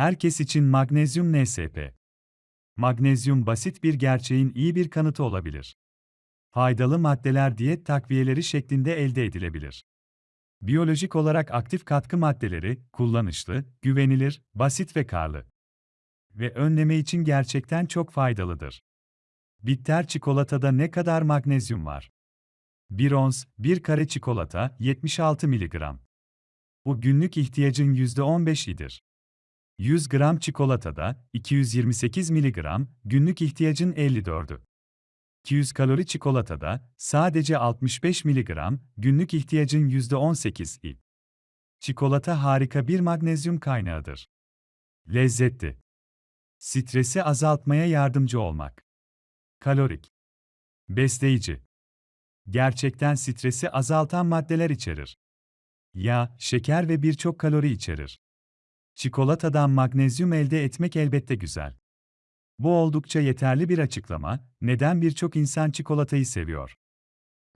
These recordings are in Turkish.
Herkes için magnezyum NSP. Magnezyum basit bir gerçeğin iyi bir kanıtı olabilir. Faydalı maddeler diyet takviyeleri şeklinde elde edilebilir. Biyolojik olarak aktif katkı maddeleri, kullanışlı, güvenilir, basit ve karlı. Ve önleme için gerçekten çok faydalıdır. Bitter çikolatada ne kadar magnezyum var? 1 ons, 1 kare çikolata, 76 mg. Bu günlük ihtiyacın %15'idir. 100 gram çikolatada 228 mg, günlük ihtiyacın 54'ü. 200 kalori çikolatada sadece 65 mg, günlük ihtiyacın %18'i. Çikolata harika bir magnezyum kaynağıdır. Lezzetli. Stresi azaltmaya yardımcı olmak. Kalorik. Besleyici. Gerçekten stresi azaltan maddeler içerir. Yağ, şeker ve birçok kalori içerir. Çikolatadan magnezyum elde etmek elbette güzel. Bu oldukça yeterli bir açıklama, neden birçok insan çikolatayı seviyor?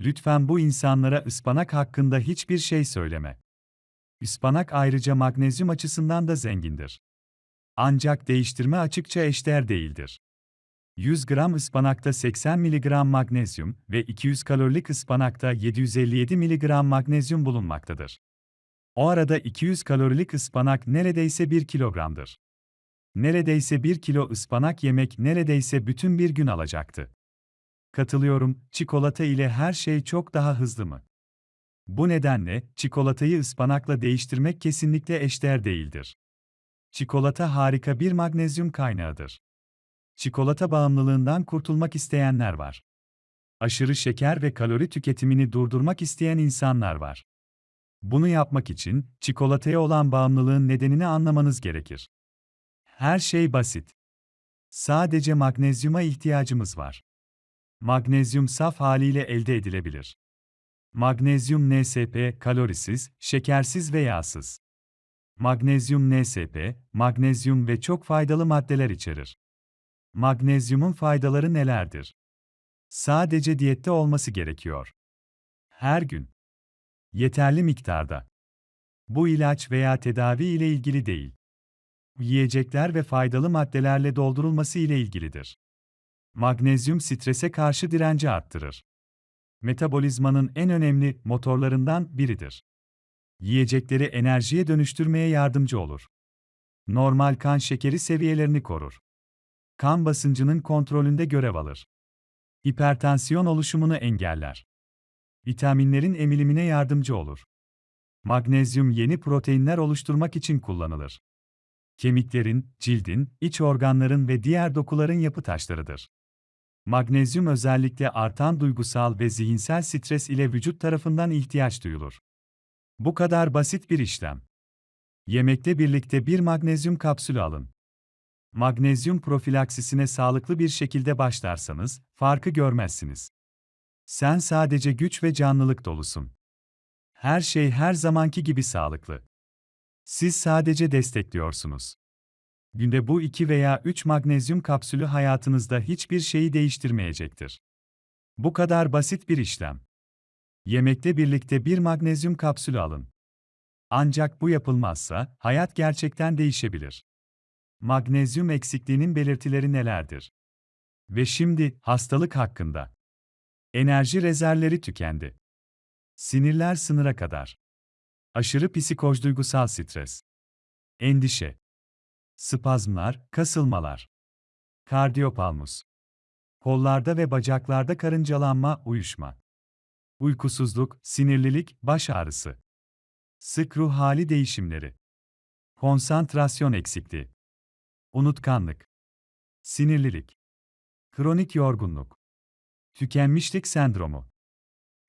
Lütfen bu insanlara ıspanak hakkında hiçbir şey söyleme. Ispanak ayrıca magnezyum açısından da zengindir. Ancak değiştirme açıkça eşdeğer değildir. 100 gram ıspanakta 80 mg magnezyum ve 200 kalorilik ıspanakta 757 mg magnezyum bulunmaktadır. O arada 200 kalorilik ıspanak neredeyse 1 kilogramdır. Neredeyse 1 kilo ıspanak yemek neredeyse bütün bir gün alacaktı. Katılıyorum, çikolata ile her şey çok daha hızlı mı? Bu nedenle, çikolatayı ıspanakla değiştirmek kesinlikle eşdeğer değildir. Çikolata harika bir magnezyum kaynağıdır. Çikolata bağımlılığından kurtulmak isteyenler var. Aşırı şeker ve kalori tüketimini durdurmak isteyen insanlar var. Bunu yapmak için çikolataya olan bağımlılığın nedenini anlamanız gerekir. Her şey basit. Sadece magnezyuma ihtiyacımız var. Magnezyum saf haliyle elde edilebilir. Magnezyum NSP kalorisiz, şekersiz ve yağsız. Magnezyum NSP, magnezyum ve çok faydalı maddeler içerir. Magnezyumun faydaları nelerdir? Sadece diyette olması gerekiyor. Her gün. Yeterli miktarda. Bu ilaç veya tedavi ile ilgili değil. Yiyecekler ve faydalı maddelerle doldurulması ile ilgilidir. Magnezyum strese karşı direnci arttırır. Metabolizmanın en önemli motorlarından biridir. Yiyecekleri enerjiye dönüştürmeye yardımcı olur. Normal kan şekeri seviyelerini korur. Kan basıncının kontrolünde görev alır. Hipertansiyon oluşumunu engeller. Vitaminlerin emilimine yardımcı olur. Magnezyum yeni proteinler oluşturmak için kullanılır. Kemiklerin, cildin, iç organların ve diğer dokuların yapı taşlarıdır. Magnezyum özellikle artan duygusal ve zihinsel stres ile vücut tarafından ihtiyaç duyulur. Bu kadar basit bir işlem. Yemekte birlikte bir magnezyum kapsülü alın. Magnezyum profilaksisine sağlıklı bir şekilde başlarsanız, farkı görmezsiniz. Sen sadece güç ve canlılık dolusun. Her şey her zamanki gibi sağlıklı. Siz sadece destekliyorsunuz. Günde bu 2 veya 3 magnezyum kapsülü hayatınızda hiçbir şeyi değiştirmeyecektir. Bu kadar basit bir işlem. Yemekte birlikte bir magnezyum kapsülü alın. Ancak bu yapılmazsa hayat gerçekten değişebilir. Magnezyum eksikliğinin belirtileri nelerdir? Ve şimdi hastalık hakkında. Enerji rezervleri tükendi. Sinirler sınıra kadar. Aşırı psikoj duygusal stres. Endişe. Spazmlar, kasılmalar. Kardiyopalmus. Kollarda ve bacaklarda karıncalanma, uyuşma. Uykusuzluk, sinirlilik, baş ağrısı. Sık ruh hali değişimleri. Konsantrasyon eksikliği. Unutkanlık. Sinirlilik. Kronik yorgunluk. Tükenmişlik sendromu.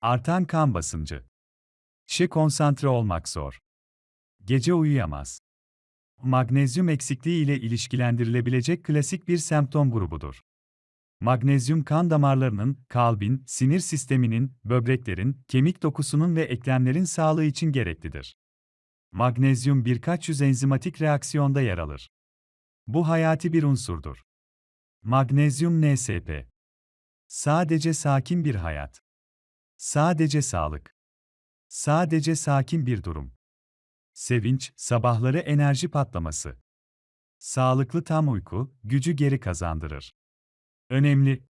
Artan kan basıncı. İşe konsantre olmak zor. Gece uyuyamaz. Magnezyum eksikliği ile ilişkilendirilebilecek klasik bir semptom grubudur. Magnezyum kan damarlarının, kalbin, sinir sisteminin, böbreklerin, kemik dokusunun ve eklemlerin sağlığı için gereklidir. Magnezyum birkaç yüz enzimatik reaksiyonda yer alır. Bu hayati bir unsurdur. Magnezyum NSP. Sadece sakin bir hayat. Sadece sağlık. Sadece sakin bir durum. Sevinç, sabahları enerji patlaması. Sağlıklı tam uyku, gücü geri kazandırır. Önemli.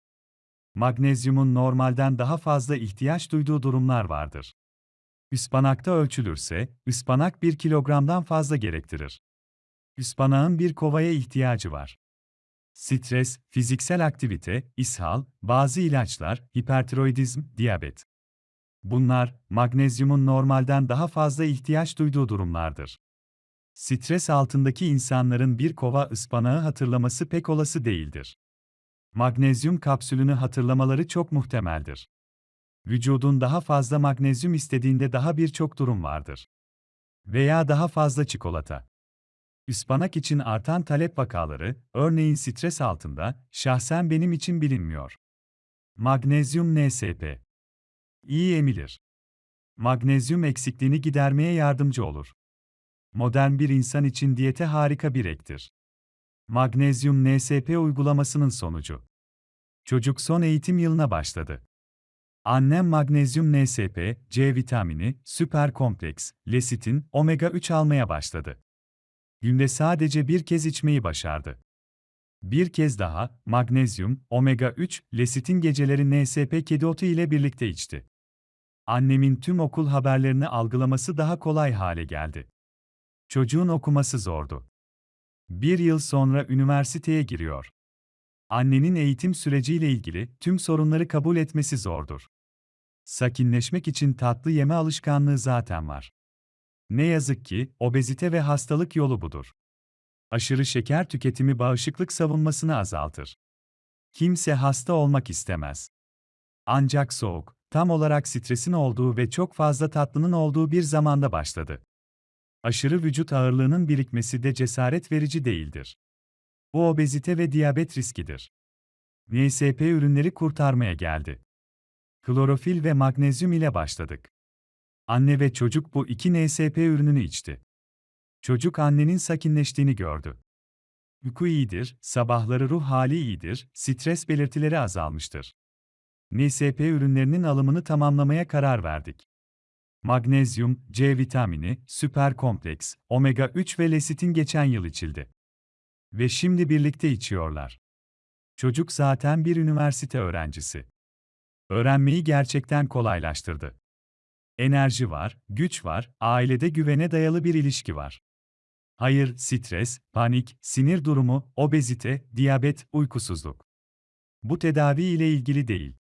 Magnezyumun normalden daha fazla ihtiyaç duyduğu durumlar vardır. Ispanakta ölçülürse, ıspanak 1 kilogramdan fazla gerektirir. Ispanağın bir kovaya ihtiyacı var. Stres, fiziksel aktivite, ishal, bazı ilaçlar, hipertiroidizm, diyabet. Bunlar, magnezyumun normalden daha fazla ihtiyaç duyduğu durumlardır. Stres altındaki insanların bir kova ıspanağı hatırlaması pek olası değildir. Magnezyum kapsülünü hatırlamaları çok muhtemeldir. Vücudun daha fazla magnezyum istediğinde daha birçok durum vardır. Veya daha fazla çikolata. Ispanak için artan talep vakaları, örneğin stres altında, şahsen benim için bilinmiyor. Magnezyum NSP. İyi emilir. Magnezyum eksikliğini gidermeye yardımcı olur. Modern bir insan için diyete harika bir ektir. Magnezyum NSP uygulamasının sonucu. Çocuk son eğitim yılına başladı. Annem magnezyum NSP, C vitamini, süper kompleks, lesitin, omega 3 almaya başladı. Günde sadece bir kez içmeyi başardı. Bir kez daha, magnezyum, omega 3, lesitin geceleri NSP kedi otu ile birlikte içti. Annemin tüm okul haberlerini algılaması daha kolay hale geldi. Çocuğun okuması zordu. Bir yıl sonra üniversiteye giriyor. Annenin eğitim süreciyle ilgili tüm sorunları kabul etmesi zordur. Sakinleşmek için tatlı yeme alışkanlığı zaten var. Ne yazık ki, obezite ve hastalık yolu budur. Aşırı şeker tüketimi bağışıklık savunmasını azaltır. Kimse hasta olmak istemez. Ancak soğuk, tam olarak stresin olduğu ve çok fazla tatlının olduğu bir zamanda başladı. Aşırı vücut ağırlığının birikmesi de cesaret verici değildir. Bu obezite ve diyabet riskidir. NSP ürünleri kurtarmaya geldi. Klorofil ve magnezyum ile başladık. Anne ve çocuk bu iki NSP ürününü içti. Çocuk annenin sakinleştiğini gördü. Uyku iyidir, sabahları ruh hali iyidir, stres belirtileri azalmıştır. NSP ürünlerinin alımını tamamlamaya karar verdik. Magnezyum, C vitamini, süper kompleks, omega 3 ve lesitin geçen yıl içildi. Ve şimdi birlikte içiyorlar. Çocuk zaten bir üniversite öğrencisi. Öğrenmeyi gerçekten kolaylaştırdı. Enerji var, güç var, ailede güvene dayalı bir ilişki var. Hayır, stres, panik, sinir durumu, obezite, diyabet, uykusuzluk. Bu tedavi ile ilgili değil.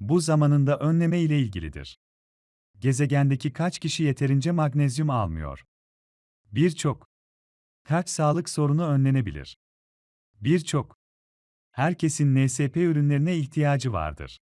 Bu zamanında önleme ile ilgilidir. Gezegendeki kaç kişi yeterince magnezyum almıyor? Birçok. Kaç sağlık sorunu önlenebilir? Birçok. Herkesin NSP ürünlerine ihtiyacı vardır.